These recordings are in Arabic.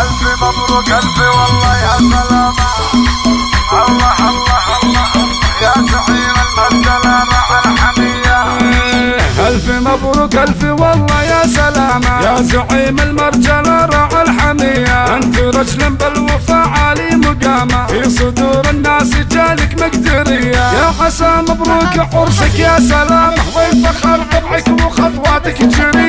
ألف مبروك ألف والله يا سلامة. الله الله الله. يا زعيم المسجلة مع الحمية. ألف مبروك ألف والله يا سلامة. يا زعيم المرجلة راعى الحمية. أنت رجل بالوفاء عالي مقامة. في صدور الناس جالك مقدرية. يا عسى مبروك عرسك يا سلامة. والفخر طبعك وخطواتك جرية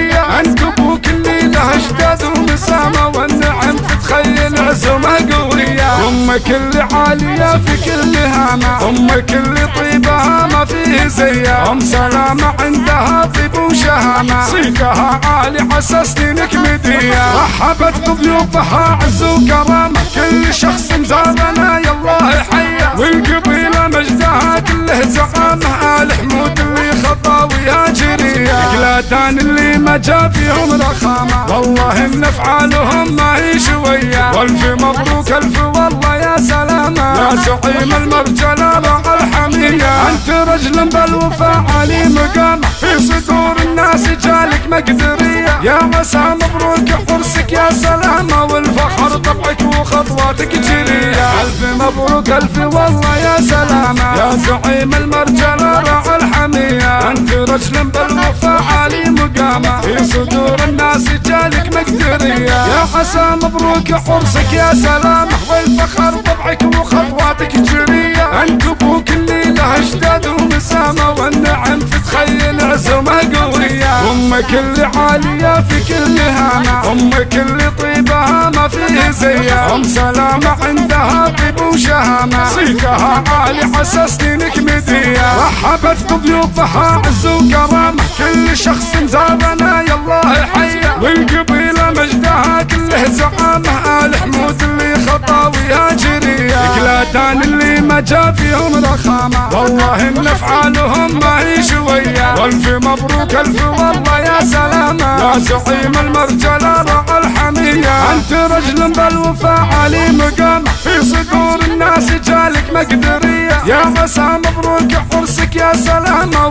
أمك اللي عالية في كل هامة أمك اللي طيبها ما فيه زيها. أم سلامة عندها طيب وشهامة صيتها عالي عسى سنينك مدية رحبت بضيوفها عز وكرامة. كل شخص زارنا يالله يحيى والقبيلة مجدها كله زعامة. آل حمود اللي خطاويها جرية قلاتان اللي ما جا فيهم رخامة والله إن أفعالهم ما هي شوية. والف مبروك ألف والله. سلامة يا زعيم المرجلة مع الحمية أنت رجل بالوفاء علي مقام. في صدور الناس جالك مقدرية. يا عسى مبروك حرسك يا سلامة والفخر طبعك وخطواتك جرية. ألف مبروك ألف والله يا سلامة يا زعيم المرجلة راعى الحمية. أنت رجل بالوفاء علي مقامة في صدور الناس جالك مقدرية. عسى مبروك حرسك يا سلامة والفخر طبعك وخطواتك جرية أبوك اللي له أجداد ومسامة والنعم تتخيل عزومة قوية. أمك اللي عالية في كل هامة. أمك اللي طيبها ما فيه زيها أم سلامة عندها طيب وشهامة. صيتها عالي حسى سنينك مدية. رحبت بضيوفها عز وكرامة. كل شخص زارنا يالله مجدها كله زعامة آل حمود اللي خطاويها جرية قلاتان اللي ما جا فيهم رخامة. والله إن أفعالهم ما هي شوية. والف مبروك ألف والله يا سلامة. يا زعيم المرجلة راعى الحمية. أنت رجل بالوفاء علي مقام. في صدور الناس جالك مقدرية. يا عسى مبروك حرسك يا سلامة.